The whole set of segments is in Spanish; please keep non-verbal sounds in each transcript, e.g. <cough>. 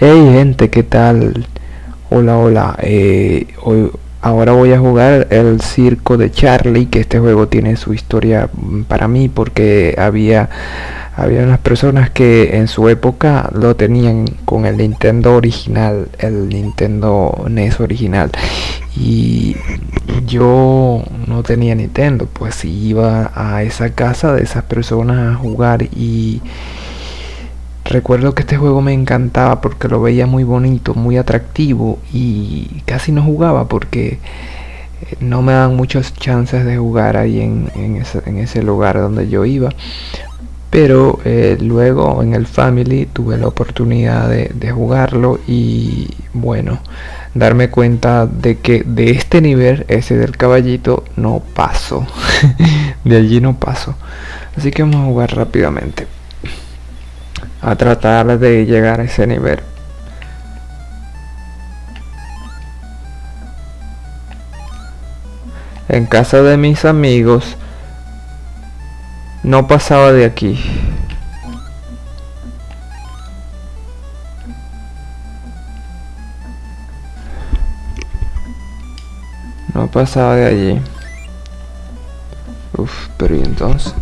Hey gente, ¿qué tal? Hola, hola. Eh, hoy, ahora voy a jugar el circo de Charlie, que este juego tiene su historia mm, para mí porque había había unas personas que en su época lo tenían con el Nintendo original, el Nintendo NES original. Y yo no tenía Nintendo, pues iba a esa casa de esas personas a jugar y Recuerdo que este juego me encantaba porque lo veía muy bonito, muy atractivo y casi no jugaba porque eh, no me dan muchas chances de jugar ahí en, ese, lugar donde yo iba. Pero eh, luego en el Family tuve la oportunidad de, de jugarlo y bueno, darme cuenta de que de este nivel, ese del caballito, no paso. <laughs> de allí no paso. Así que vamos a jugar rápidamente a tratar de llegar a ese nivel. En casa de mis amigos no pasaba de aquí. No pasaba de allí. Uf, pero ¿y entonces?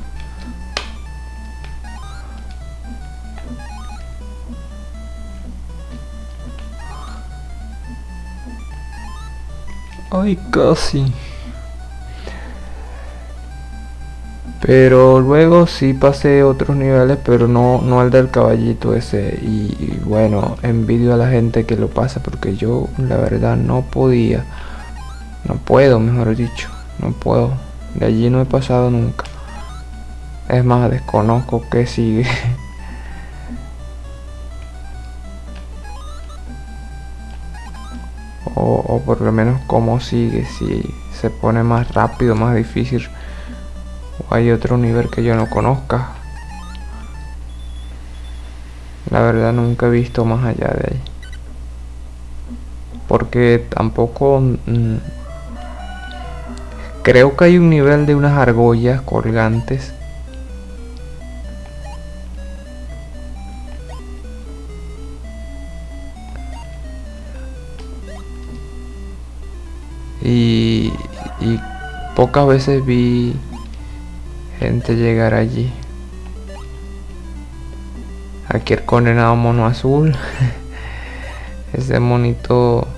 Ay, casi. Pero luego sí pasé otros niveles, pero no, no el del caballito ese. Y, bueno, envidio a la gente que lo pasa porque yo la verdad no podía. No puedo, mejor dicho. No puedo. De allí no he pasado nunca. Es más, desconozco que sigue. <laughs> o, por lo menos cómo sigue, si se pone más rápido, más difícil o hay otro nivel que yo no conozca. La verdad nunca he visto más allá de ahí. Porque tampoco... Mm, creo que hay un nivel de unas argollas colgantes y, pocas veces vi gente llegar allí. Aquí el condenado mono azul. <laughs> Ese monito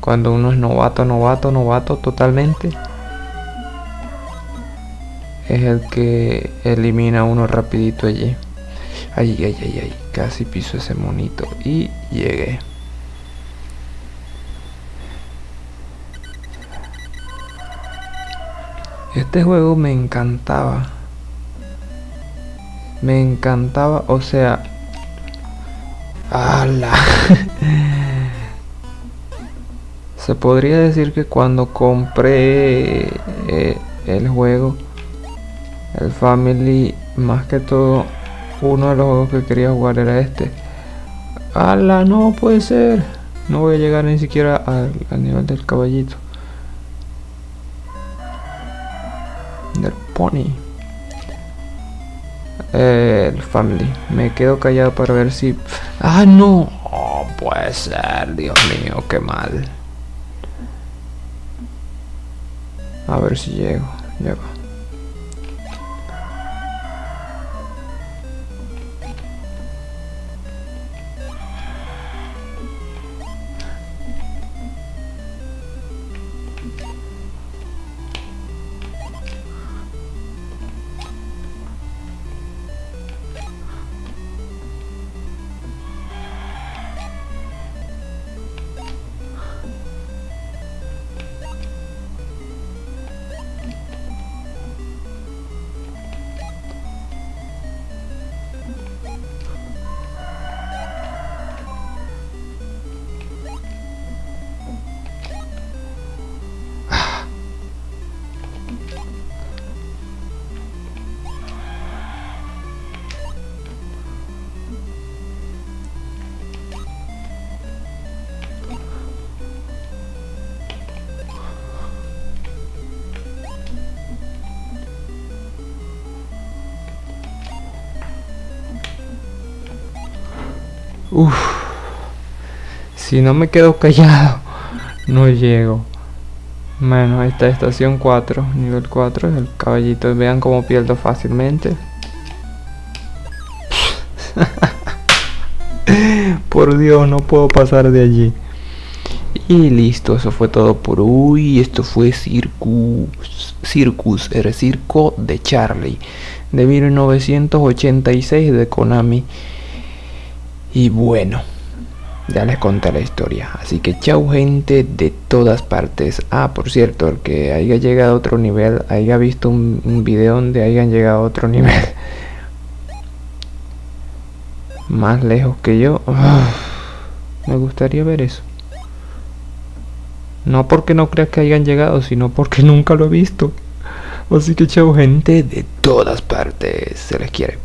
cuando uno es novato, novato, novato totalmente. Es el que elimina uno rapidito allí. Ay, ay, ay, ay. Casi piso ese monito. Y llegué. Este juego me encantaba. Me encantaba, o sea... ¡Hala! <laughs> Se podría decir que cuando compré eh, el juego, el Family, más que todo, uno de los juegos que quería jugar era este. ¡Hala! No puede ser. No voy a llegar ni siquiera al nivel del caballito. Pony. El family. Me quedo callado para ver si ah no. Oh, puede ser dios mío qué mal. A ver si llego. Llego Uf. Si no me quedo callado, no llego. Bueno, esta estación 4, nivel 4, el caballito. Vean cómo pierdo fácilmente. <laughs> por Dios, no puedo pasar de allí. Y listo, eso fue todo por hoy. Esto fue Circus, Circus, el circo de Charlie, de 1986 de Konami. Y bueno, ya les conté la historia. Así que chau gente de todas partes. Ah, por cierto, el que haya llegado a otro nivel, haya visto un, video donde hayan llegado a otro <laughs> nivel. Más lejos que yo. me gustaría ver eso. No porque no creas que hayan llegado, sino porque nunca lo he visto. Así que chau gente de todas partes. Se les quiere.